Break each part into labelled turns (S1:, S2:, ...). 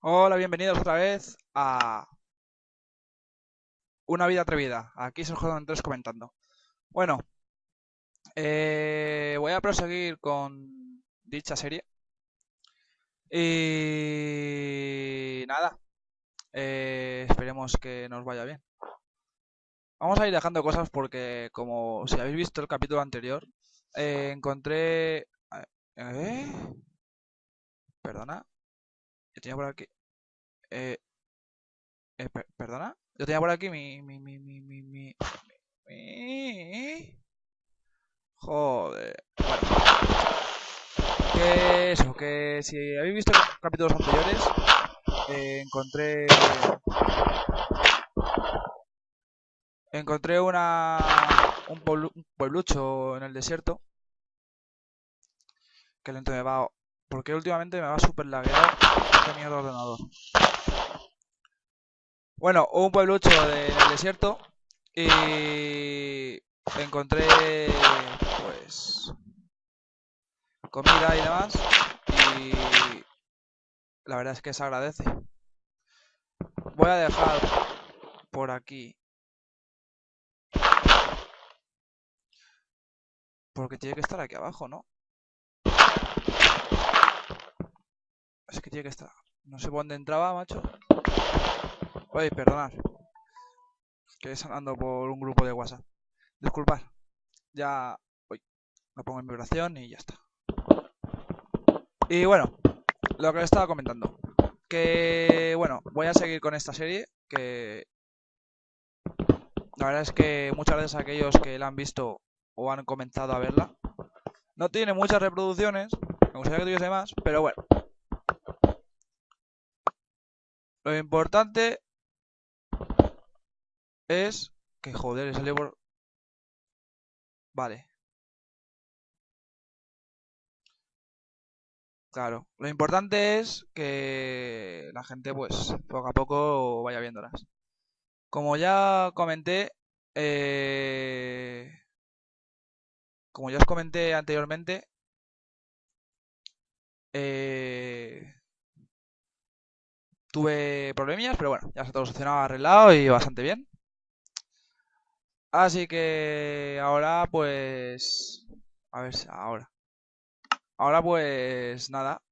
S1: Hola, bienvenidos otra vez a Una vida atrevida. Aquí es el juego Andrés comentando. Bueno, eh, voy a proseguir con dicha serie. Y nada, eh, esperemos que nos vaya bien. Vamos a ir dejando cosas porque, como si habéis visto el capítulo anterior, eh, encontré... Perdona. Yo tenía por aquí... Eh, eh, ¿Perdona? Yo tenía por aquí mi... mi, mi, mi, mi, mi. Joder. Bueno. Que eso, que si habéis visto capítulos anteriores, eh, encontré... Encontré una... Un, un pueblucho en el desierto. Que lento me va... Porque últimamente me va súper lagueado este mierda ordenador. Bueno, un pueblucho del desierto y encontré pues comida y demás y la verdad es que se agradece. Voy a dejar por aquí porque tiene que estar aquí abajo, ¿no? Es que tiene que estar. No sé por dónde entraba, macho. Oye, perdonad. Que andando por un grupo de WhatsApp. Disculpad. Ya. Uy, lo pongo en vibración y ya está. Y bueno, lo que les estaba comentando. Que bueno, voy a seguir con esta serie. Que la verdad es que muchas veces aquellos que la han visto o han comenzado a verla no tiene muchas reproducciones. Me gustaría que tuviese más, pero bueno. Lo importante es que joder, salió por... Vale. Claro, lo importante es que la gente pues poco a poco vaya viéndolas. Como ya comenté, eh... como ya os comenté anteriormente, eh... tuve problemillas, pero bueno, ya está todo solucionado, arreglado y bastante bien. Así que ahora pues... A ver, ahora. Ahora pues nada.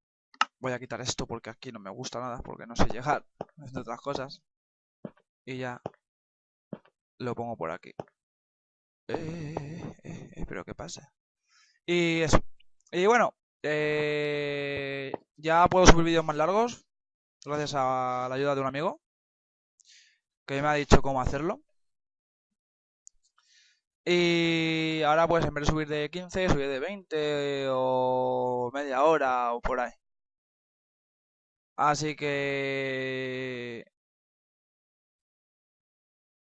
S1: Voy a quitar esto porque aquí no me gusta nada, porque no sé llegar, entre otras cosas. Y ya lo pongo por aquí. Eh, eh, eh, pero ¿qué pasa? Y eso. Y bueno, ya puedo subir vídeos más largos, gracias a la ayuda de un amigo, que me ha dicho cómo hacerlo. Y ahora pues en vez de subir de 15, subir de 20 o media hora o por ahí. Así que...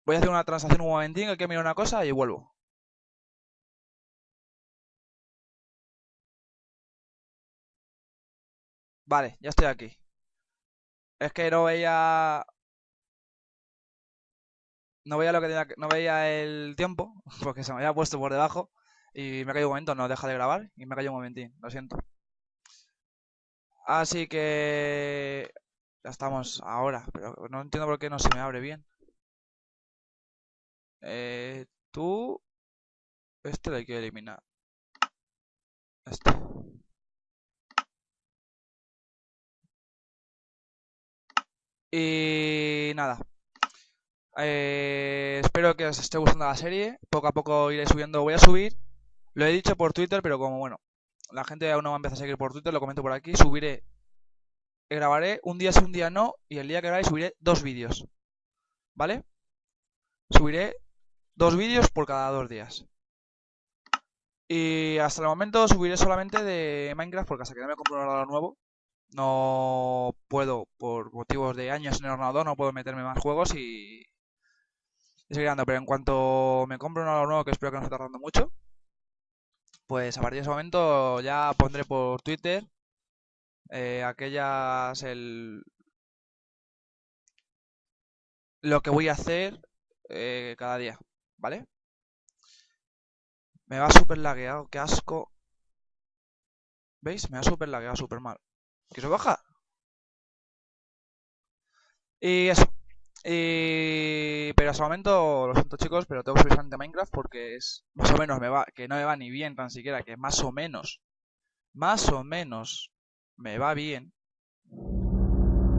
S1: Voy a hacer una transacción un momentín, hay que mirar una cosa y vuelvo. Vale, ya estoy aquí. Es que no veía no veía lo que tenía, no veía el tiempo, porque se me había puesto por debajo y me ha caído un momento, no deja de grabar y me ha caído un momentín, lo siento. Así que ya estamos ahora, pero no entiendo por qué no se me abre bien. Eh, tú, este lo hay que eliminar. Este. Y nada, eh, espero que os esté gustando la serie. Poco a poco iré subiendo. Voy a subir. Lo he dicho por Twitter, pero como bueno, la gente aún no me empieza a seguir por Twitter, lo comento por aquí. Subiré, grabaré un día sí, un día no. Y el día que grabe subiré dos vídeos. ¿Vale? Subiré dos vídeos por cada dos días. Y hasta el momento subiré solamente de Minecraft porque hasta que no me compro un ordenador nuevo no puedo, por motivos de años en el ordenador, no puedo meterme más juegos y, pero en cuanto me compro un ordenador nuevo, que espero que no esté tardando mucho, pues a partir de ese momento ya pondré por Twitter eh, aquellas el lo que voy a hacer eh, cada día, ¿vale? Me va súper lagueado, qué asco. ¿Veis? Me va súper lagueado, súper mal. ¿Que se baja? Y eso. Y... Pero hasta el momento, lo siento chicos, pero tengo que subir Minecraft porque es más o menos me va, que no me va ni bien tan siquiera, que más o menos, más o menos me va bien.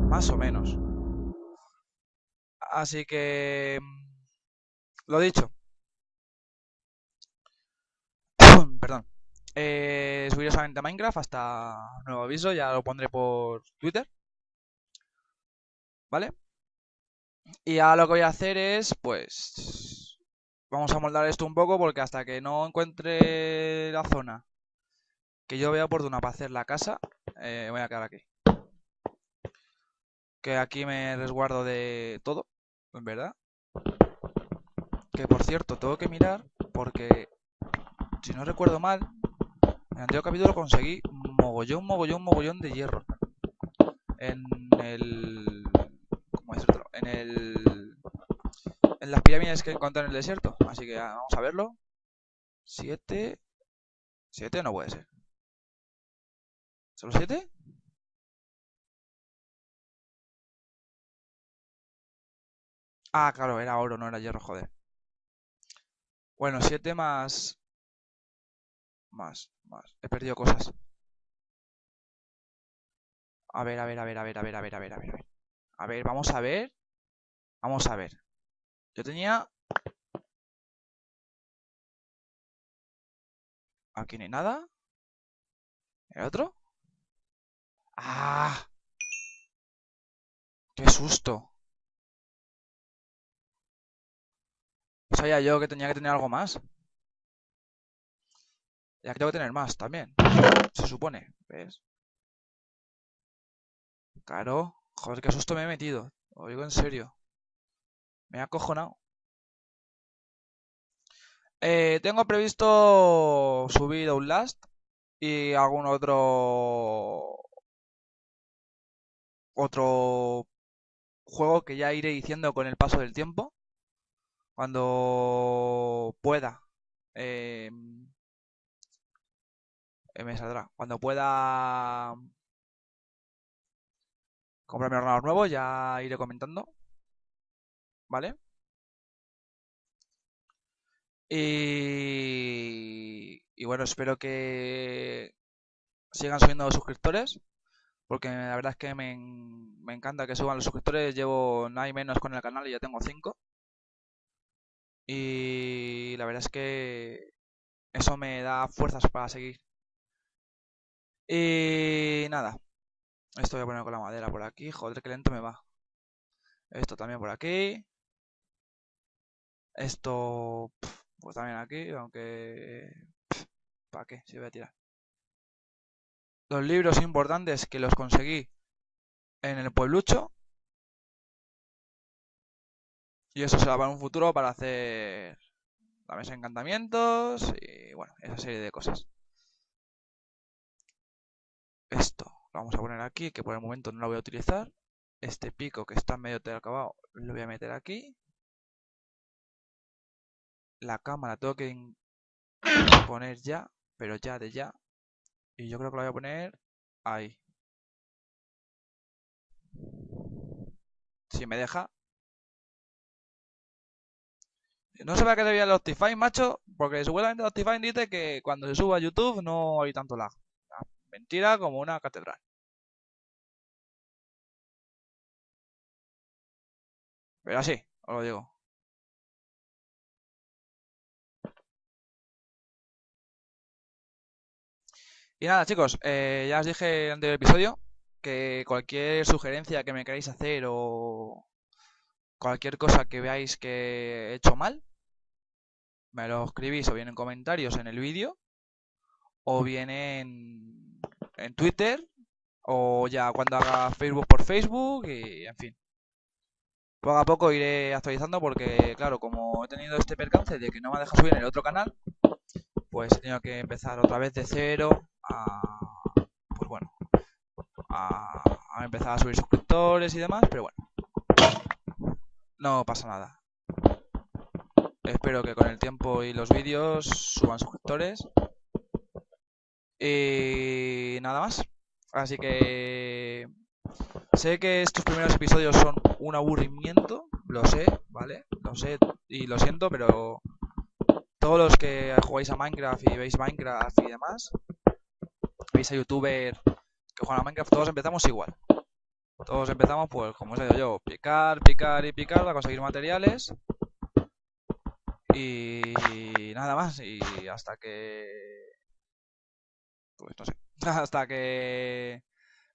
S1: Más o menos. Así que... Lo dicho. Perdón. Eh, subiré solamente a Minecraft hasta nuevo aviso, ya lo pondré por Twitter. ¿Vale? Y ahora lo que voy a hacer es, pues... Vamos a moldar esto un poco porque hasta que no encuentre la zona que yo vea oportuna para hacer la casa, eh, voy a quedar aquí. Que aquí me resguardo de todo, en verdad. Que por cierto, tengo que mirar porque, si no recuerdo mal, el anterior capítulo conseguí mogollón, mogollón, mogollón de hierro. En el... ¿Cómo decirlo? En el... En las pirámides que encontré en el desierto. Así que vamos a verlo. Siete... Siete no puede ser. ¿Solo siete? Ah, claro, era oro, no era hierro, joder. Bueno, 7 más... Más, más. He perdido cosas. A ver, a ver, a ver, a ver, a ver, a ver, a ver, a ver. A ver, vamos a ver. Vamos a ver. Yo tenía... Aquí no hay nada. ¿El otro? ¡Ah! ¡Qué susto! Sabía yo que tenía que tener algo más. Ya que tengo que tener más también. Se supone. ¿Ves? Claro. Joder, qué susto me he metido. Lo digo en serio. Me ha acojonado. Eh, tengo previsto subir un last y algún otro otro juego que ya iré diciendo con el paso del tiempo cuando pueda eh, me saldrá. Cuando pueda comprarme ordenador nuevo ya iré comentando vale y, bueno espero que sigan subiendo suscriptores porque la verdad es que me, me encanta que suban los suscriptores. Llevo nada y menos con el canal y ya tengo 5 y la verdad es que eso me da fuerzas para seguir. Y nada. Esto voy a poner con la madera por aquí. Joder, que lento me va. Esto también por aquí. Esto, pues también aquí, aunque... ¿Para qué? Si voy a tirar. Los libros importantes que los conseguí en el pueblucho y eso será para un futuro para hacer la mesa encantamientos y bueno, esa serie de cosas. Esto lo vamos a poner aquí, que por el momento no lo voy a utilizar. Este pico que está medio acabado lo voy a meter aquí. La cámara tengo que poner ya, pero ya de ya. Y yo creo que la voy a poner ahí. Si me deja, No se va a que vea el Optifine, macho, porque seguramente el Optifine dice que cuando se suba a YouTube no hay tanto lag. Mentira como una catedral. Pero así, os lo digo. Y nada, chicos, eh, ya os dije en el episodio que cualquier sugerencia que me queráis hacer o cualquier cosa que veáis que he hecho mal, me lo escribís o bien en comentarios en el vídeo o bien en, en Twitter o ya cuando haga Facebook por Facebook y en fin. Poco a poco iré actualizando porque, claro, como he tenido este percance de que no me deja subir en el otro canal, pues he tenido que empezar otra vez de cero a, pues bueno, a empezar a subir suscriptores y demás, pero bueno, no pasa nada. Espero que con el tiempo y los vídeos suban suscriptores. Y nada más. Así que sé que estos primeros episodios son un aburrimiento, lo sé, ¿vale? Lo sé y lo siento, pero todos los que jugáis a Minecraft y veis Minecraft y demás, veis a youtuber que juegan a Minecraft, todos empezamos igual. Todos empezamos, pues, como os he dicho yo, picar, picar y picar para conseguir materiales. Y nada más. Y hasta que... Pues no sé. Hasta que...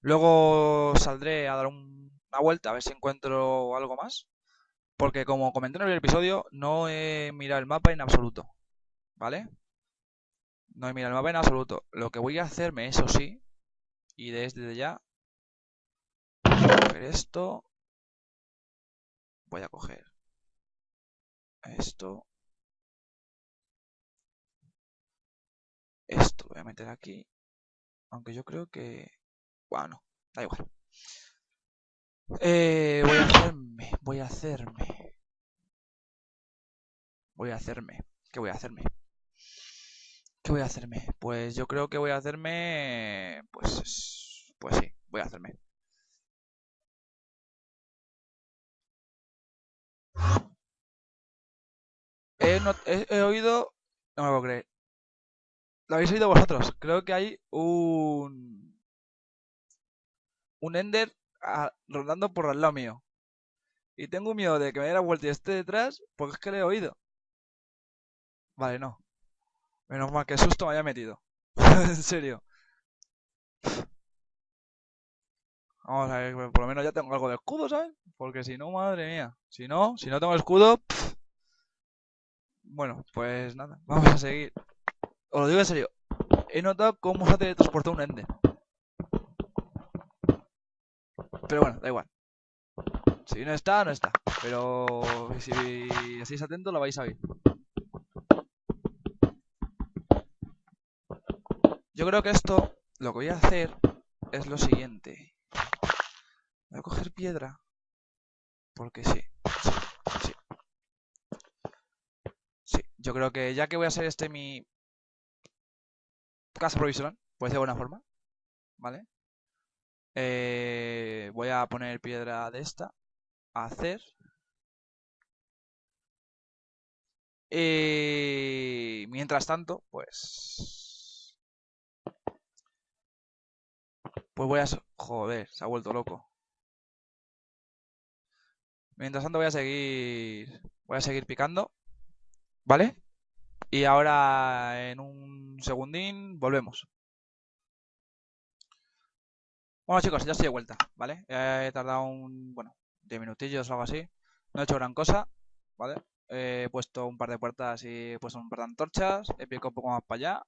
S1: Luego saldré a dar una vuelta a ver si encuentro algo más. Porque como comenté en el episodio, no he mirado el mapa en absoluto. ¿Vale? No he mirado el mapa en absoluto. Lo que voy a hacerme, eso sí, y desde ya, voy a coger esto. Voy a coger esto. Esto lo voy a meter aquí. Aunque yo creo que... Bueno, da igual. Eh, voy a hacerme, voy a hacerme. Voy a hacerme. ¿Qué voy a hacerme? ¿Qué voy a hacerme? Pues yo creo que voy a hacerme... Pues... Pues sí, voy a hacerme. He, oído... No me puedo creer. Lo habéis oído vosotros. Creo que hay un... Un Ender rondando por al lado mío. Y tengo miedo de que me dé la vuelta y esté detrás porque es que le he oído. Vale, no. Menos mal que susto me haya metido. en serio. Vamos a ver, por lo menos ya tengo algo de escudo, ¿sabes? Porque si no, madre mía. Si no, si no tengo escudo... Bueno, pues nada, vamos a seguir. Os lo digo en serio. He notado cómo se ha teletransportado un ende. Pero bueno, da igual. Si no está, no está. Pero si estáis atentos lo vais a ver. Yo creo que esto, lo que voy a hacer es lo siguiente. Voy a coger piedra. Porque sí, sí, sí. Sí, yo creo que ya que voy a hacer este mi casa provisional, pues de buena forma, ¿vale? Eh, voy a poner piedra de esta, hacer. Y mientras tanto, pues... Pues voy a... Joder, se ha vuelto loco. Mientras tanto voy a seguir... Voy a seguir picando. ¿Vale? Y ahora en un segundín volvemos. Bueno chicos, ya estoy de vuelta, ¿vale? He tardado un, bueno, 10 minutillos o algo así. No he hecho gran cosa, ¿vale? He puesto un par de puertas y he puesto un par de antorchas. He picado un poco más para allá.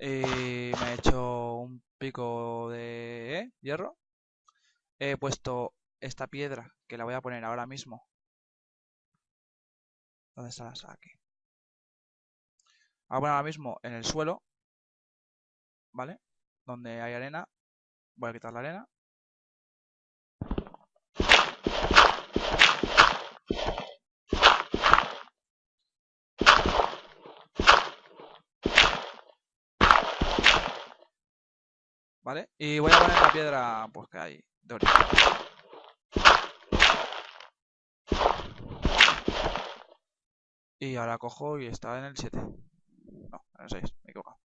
S1: Y me he hecho un pico de ¿eh? hierro. He puesto esta piedra que la voy a poner ahora mismo ¿Dónde está la Aquí. Ahora, ahora mismo en el suelo, ¿vale? Donde hay arena. Voy a quitar la arena. ¿Vale? Y voy a poner la piedra pues que hay de origen. Y ahora cojo y está en el 7. No, en el 6, me he equivocado.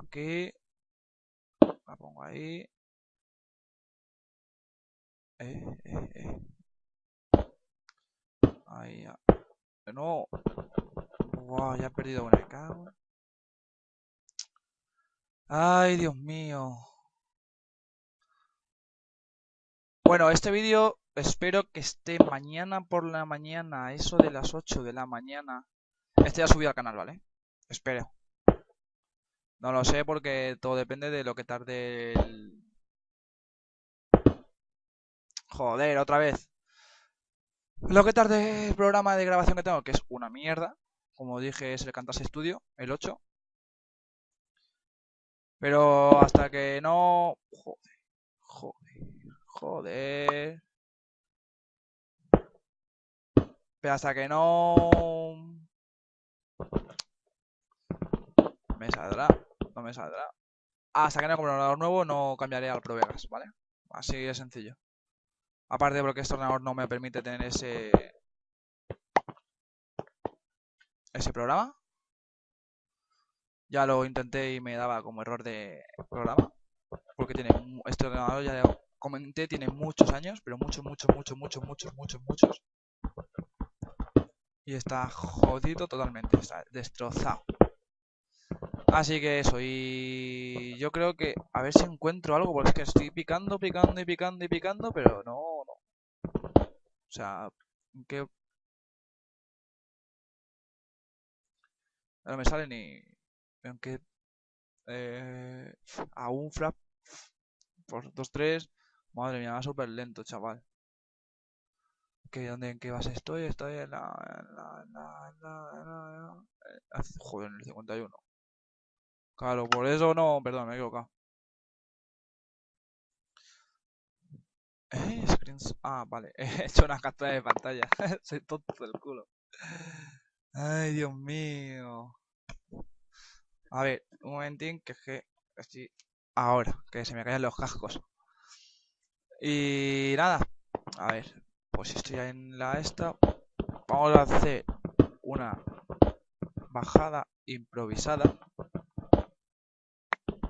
S1: Aquí. La pongo ahí. Eh, eh, eh. Ahí ya. No. Wow, ya he perdido una. Cago. Ay, Dios mío. Bueno, este vídeo espero que esté mañana por la mañana, eso de las 8 de la mañana. Este ya subido al canal, ¿vale? Espero. No lo sé porque todo depende de lo que tarde el... Joder, otra vez. Lo que tarde el programa de grabación que tengo, que es una mierda. Como dije, es el Cantas Studio, el 8. Pero hasta que no... Joder, joder, joder. Hasta que no... Me saldrá, no me saldrá. Hasta que no compre un ordenador nuevo no cambiaré al Pro ¿vale? Así de sencillo. Aparte porque este ordenador no me permite tener ese... Ese programa. Ya lo intenté y me daba como error de programa. Porque tiene este ordenador, ya comenté, tiene muchos años, pero muchos, muchos, muchos, muchos, muchos, muchos, muchos. Y está jodido totalmente, está destrozado. Así que eso, y yo creo que a ver si encuentro algo, porque es que estoy picando, picando y picando y picando, pero no, no. O sea, que... No me sale ni... Aunque... Eh, a un flap por 2-3. Madre mía, va súper lento, chaval. ¿Qué, dónde, ¿En qué base estoy? Estoy en la... En la, en la, en la, eh, joder, en el 51. Claro, por eso no, perdón, me he equivocado. Eh. Ah, vale. He hecho una captura de pantalla. Soy tonto del culo. Ay, Dios mío. A ver, un momentín que es que ahora, que se me caen los cascos. Y nada, a ver, pues estoy en la esta. Vamos a hacer una bajada improvisada.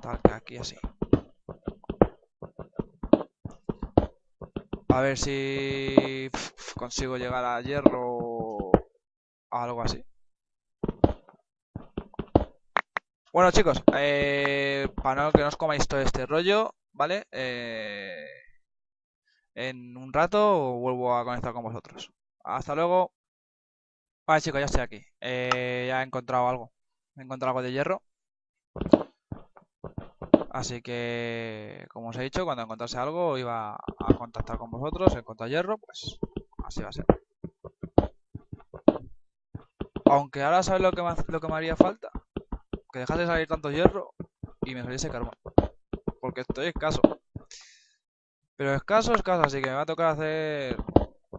S1: Tal que aquí así. A ver si consigo llegar a hierro o algo así. Bueno chicos, eh, para no que no os comáis todo este rollo, ¿vale? Eh, en un rato vuelvo a conectar con vosotros. Hasta luego. Vale chicos, ya estoy aquí. Eh, ya he encontrado algo. He encontrado algo de hierro. Así que, como os he dicho, cuando encontrase algo iba a contactar con vosotros. Encontrar hierro, pues así va a ser. Aunque ahora sabes lo que lo que me haría falta que dejase salir tanto hierro y me saliese carbón. Porque estoy escaso. Pero escaso, escaso, así que me va a tocar hacer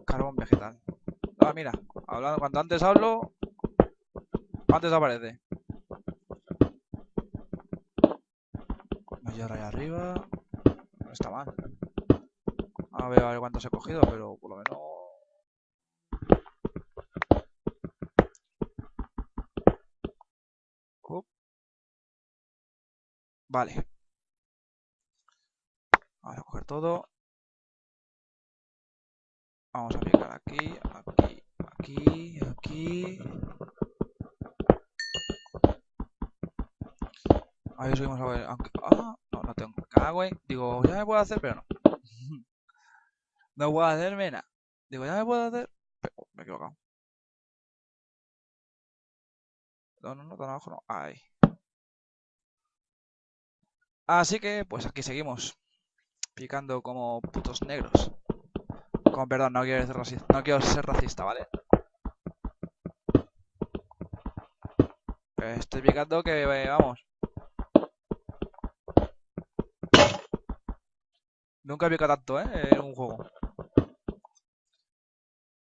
S1: carbón vegetal. Ah, mira, hablando, cuanto antes hablo, antes aparece. Hierro ahí arriba. No está mal. A ver, a ver cuántos he cogido, pero por lo menos Vale. Vamos a coger todo. Vamos a picar aquí, aquí, aquí, aquí. Ahí subimos a ver. Aunque, ah, no, no tengo. Cago Digo, ya me puedo hacer, pero no. no puedo hacerme nada. Digo, ya me puedo hacer. Pero, me he equivocado. No, no, no, tan abajo no. Ahí. Así que, pues aquí seguimos. Picando como putos negros. Con perdón, no quiero ser racista, no quiero ser racista ¿vale? Estoy picando que, eh, vamos. Nunca he picado tanto, ¿eh? En un juego.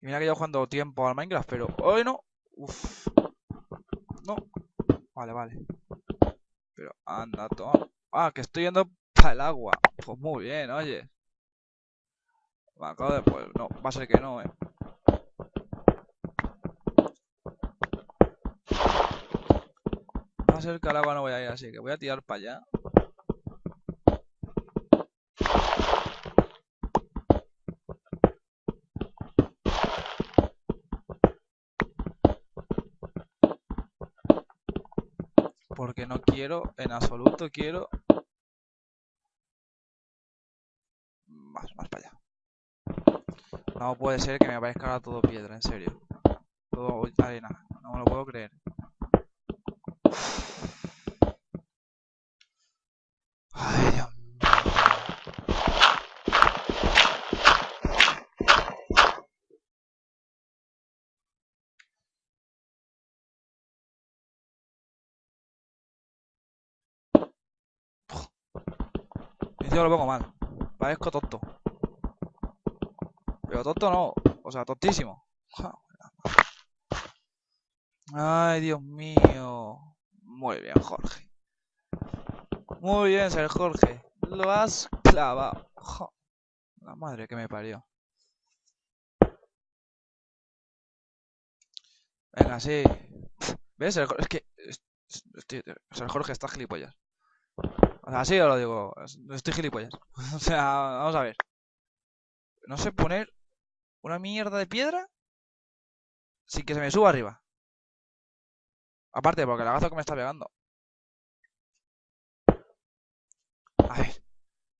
S1: Y mira que yo jugando tiempo al Minecraft, pero hoy no. Uf. No. Vale, vale. Pero anda, toma. Ah, que estoy yendo el agua. Pues muy bien, oye. Me acabo. Pues no, va a ser que no, eh. Va a ser que al agua no voy a ir, así que voy a tirar para allá. Porque no quiero, en absoluto quiero No puede ser que me aparezca ahora todo piedra, en serio. Todo arena. No me lo puedo creer. Ay, Dios mío. Yo lo pongo mal. Parezco tonto. Pero tonto no, o sea, tontísimo. Ay, Dios mío. Muy bien, Jorge. Muy bien, ser Jorge. Lo has clavado. La madre que me parió. Venga, sí. ¿Ves? El, es que... El Jorge está gilipollas. O sea, así os lo digo. Estoy gilipollas. o sea, vamos a ver. No sé poner una mierda de piedra sin que se me suba arriba. Aparte, porque el agazo que me está pegando. A ver.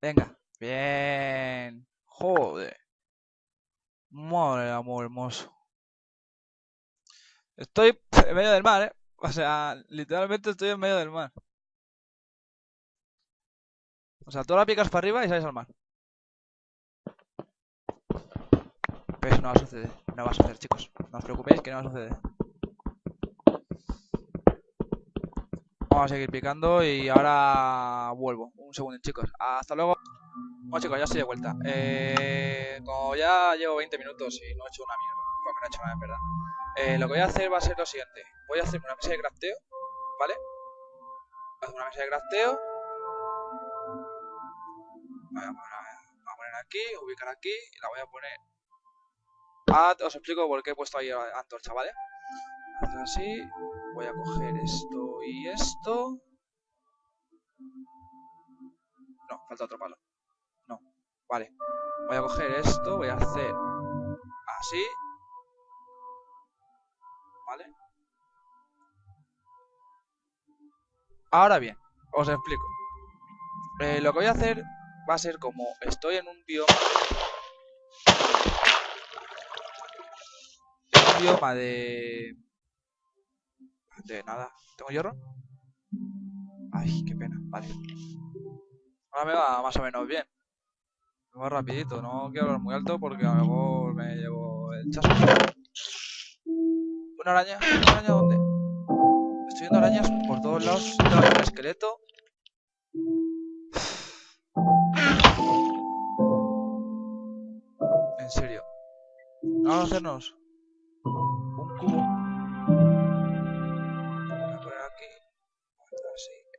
S1: Venga. Bien. Joder. Madre amor hermoso. Estoy en medio del mar, ¿eh? O sea, literalmente estoy en medio del mar. O sea, tú la picas para arriba y sales al mar. No va a suceder. No va a suceder, chicos. No os preocupéis que no va a suceder. Vamos a seguir picando y ahora vuelvo. Un segundo, chicos. Hasta luego. Bueno, chicos, ya estoy de vuelta. Eh, como ya llevo 20 minutos y no he hecho una mierda. Porque no he hecho nada, en verdad. Eh, lo que voy a hacer va a ser lo siguiente. Voy a hacer una mesa de crafteo, ¿vale? Voy a hacer una mesa de crafteo. Voy a poner, aquí, ubicar aquí y la voy a poner... Ah, os explico por qué he puesto ahí antorcha, ¿vale? Así, voy a coger esto y esto. No, falta otro palo. No, vale. Voy a coger esto, voy a hacer así Ahora bien, os explico. Eh, lo que voy a hacer va a ser como estoy en un bioma... bioma de... De nada. ¿Tengo hierro? Ay, qué pena. Vale. Ahora me va más o menos bien. Me va rapidito. No quiero hablar muy alto porque a lo mejor me llevo el chasco. ¿Una araña? ¿Una araña dónde? Estoy viendo arañas por todos lados. un esqueleto. En serio. Vamos a hacernos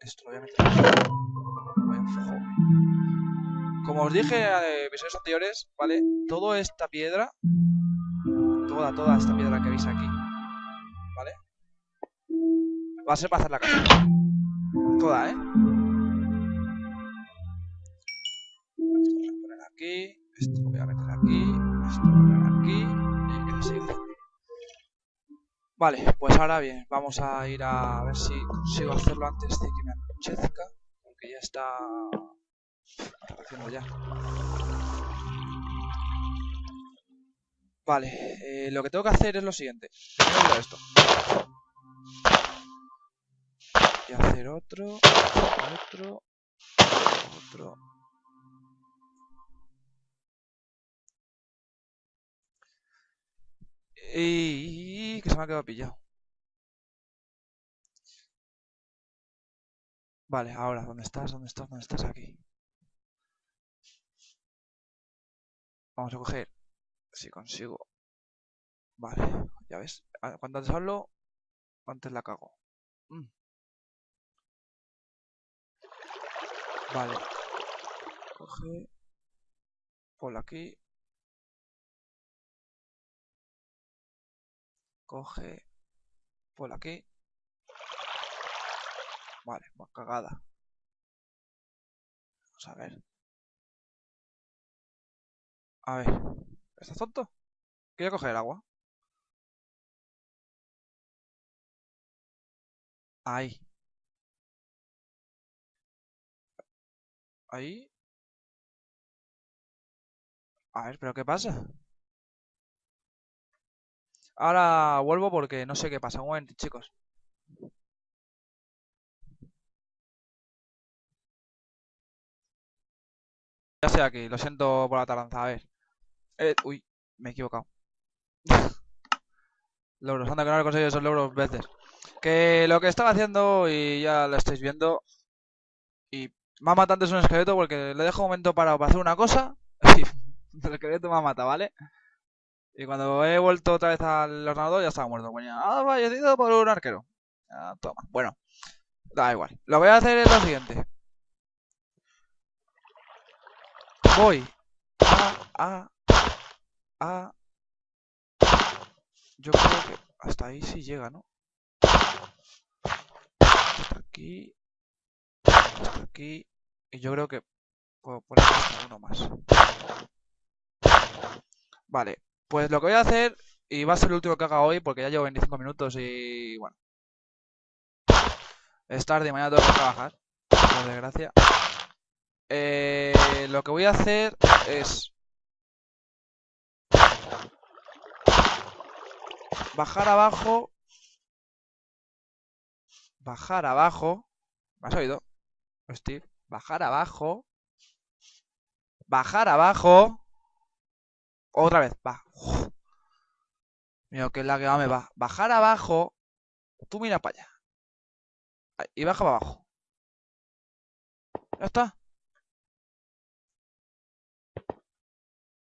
S1: Esto lo voy a meter aquí. Como os dije en episodios anteriores, ¿vale? Toda esta piedra. Toda, toda esta piedra que veis aquí. ¿Vale? Va a ser para hacer la casa. Toda, ¿eh? Esto lo voy a poner aquí. Esto lo voy a meter aquí. Vale, pues ahora bien, vamos a ir a ver si consigo hacerlo antes de que me anochezca. Porque ya está haciendo ya. Vale, eh, lo que tengo que hacer es lo siguiente. Primero esto y hacer otro, otro, otro. Y que se me ha quedado pillado. Vale, ahora, ¿dónde estás? ¿Dónde estás? ¿Dónde estás? Aquí. Vamos a coger. Si consigo. Vale, ya ves. Cuando antes hablo, antes la cago. Mm. Vale. Coge. Por aquí. Coge. Por aquí. Vale, más cagada. Vamos a ver. A ver. ¿Estás tonto? Quiero coger agua. Ahí. Ahí. A ver, ¿pero qué pasa? Ahora vuelvo porque no sé qué pasa. Un momento, chicos. Ya estoy aquí. Lo siento por la tardanza. A ver. Eh, uy, me he equivocado. logros. Anda que no he conseguido esos logros veces. Que lo que estaba haciendo y ya lo estáis viendo. Y me ha matado antes un esqueleto porque le dejo un momento parado para hacer una cosa y el esqueleto me ha matado, ¿vale? Y cuando he vuelto otra vez al ordenador ya estaba muerto. Bueno, ha fallecido por un arquero. toma. Bueno, da igual. Lo voy a hacer es lo siguiente. Voy A, A, Yo creo que hasta ahí sí llega, ¿no? Hasta aquí. Hasta aquí. Y yo creo que puedo poner uno más. Vale, pues lo que voy a hacer, y va a ser el último que haga hoy, porque ya llevo 25 minutos y bueno. Es tarde mañana tengo que trabajar, por desgracia. Eh, lo que voy a hacer es bajar abajo, bajar abajo, ¿me has oído? Steve, bajar abajo, bajar abajo, otra vez, va. Mira que la que va me va. Bajar abajo, tú mira para allá. Y baja para abajo. Ya está.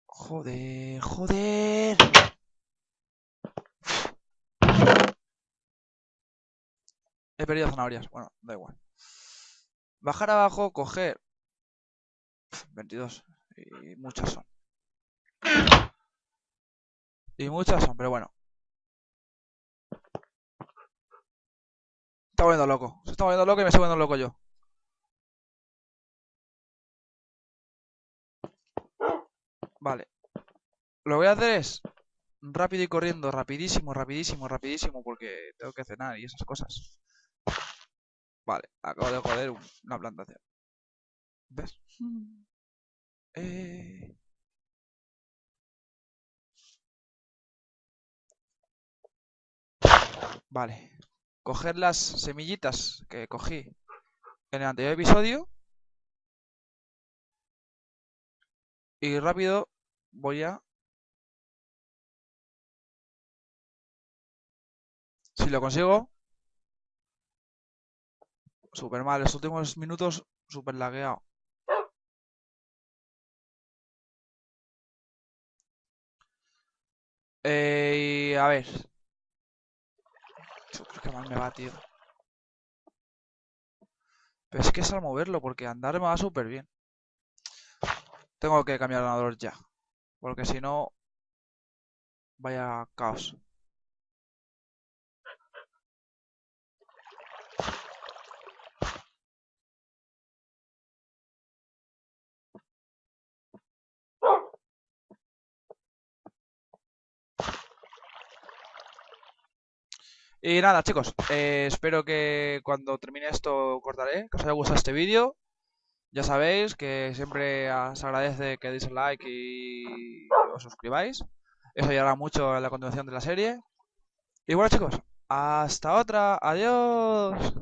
S1: Joder, joder. He perdido zanahorias. Bueno, da igual. Bajar abajo, coger. 22. Y muchas son. Y muchas son, pero bueno. Está volviendo loco. Se está volviendo loco y me estoy volviendo loco yo. Vale. Lo que voy a hacer es rápido y corriendo, rapidísimo, rapidísimo, rapidísimo, porque tengo que cenar y esas cosas. Vale, acabo de joder una plantación. ¿Ves? Eh... Vale. Coger las semillitas que cogí en el anterior episodio. Y rápido voy a... Si lo consigo... Super mal, los últimos minutos super lagueado. Eh, a ver. Que mal me va, tío. Pero es que es al moverlo, porque andar me va súper bien. Tengo que cambiar el ordenador ya. Porque si no... Vaya caos. Y nada, chicos, eh, espero que cuando termine esto cortaré, que os haya gustado este vídeo. Ya sabéis que siempre os agradece que deis like y os suscribáis. Eso ayudará mucho en la continuación de la serie. Y bueno, chicos, hasta otra. Adiós.